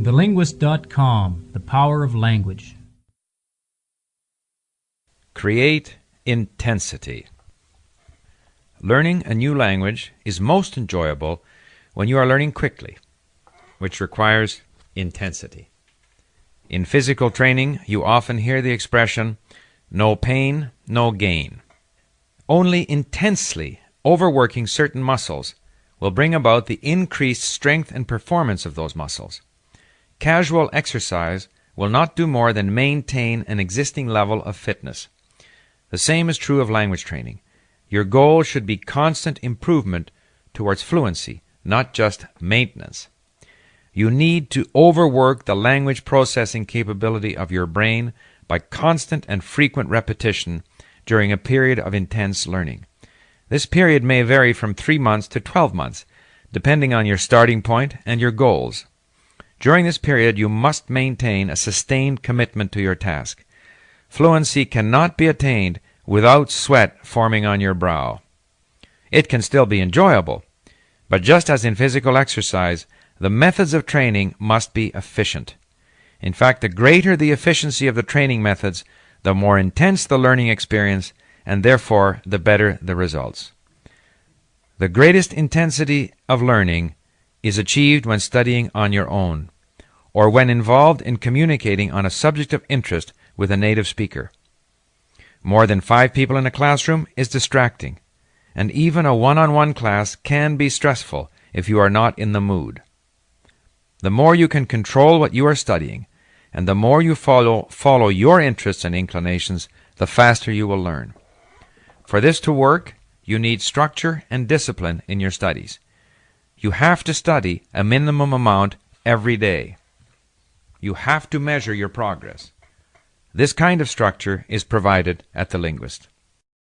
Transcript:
TheLinguist.com The Power of Language. Create intensity. Learning a new language is most enjoyable when you are learning quickly, which requires intensity. In physical training, you often hear the expression, no pain, no gain. Only intensely overworking certain muscles will bring about the increased strength and performance of those muscles. Casual exercise will not do more than maintain an existing level of fitness. The same is true of language training. Your goal should be constant improvement towards fluency, not just maintenance. You need to overwork the language processing capability of your brain by constant and frequent repetition during a period of intense learning. This period may vary from 3 months to 12 months, depending on your starting point and your goals. During this period, you must maintain a sustained commitment to your task. Fluency cannot be attained without sweat forming on your brow. It can still be enjoyable, but just as in physical exercise, the methods of training must be efficient. In fact, the greater the efficiency of the training methods, the more intense the learning experience, and therefore the better the results. The greatest intensity of learning is achieved when studying on your own, or when involved in communicating on a subject of interest with a native speaker. More than five people in a classroom is distracting, and even a one on one class can be stressful if you are not in the mood. The more you can control what you are studying, and the more you follow, follow your interests and inclinations, the faster you will learn. For this to work, you need structure and discipline in your studies. You have to study a minimum amount every day. You have to measure your progress. This kind of structure is provided at The Linguist.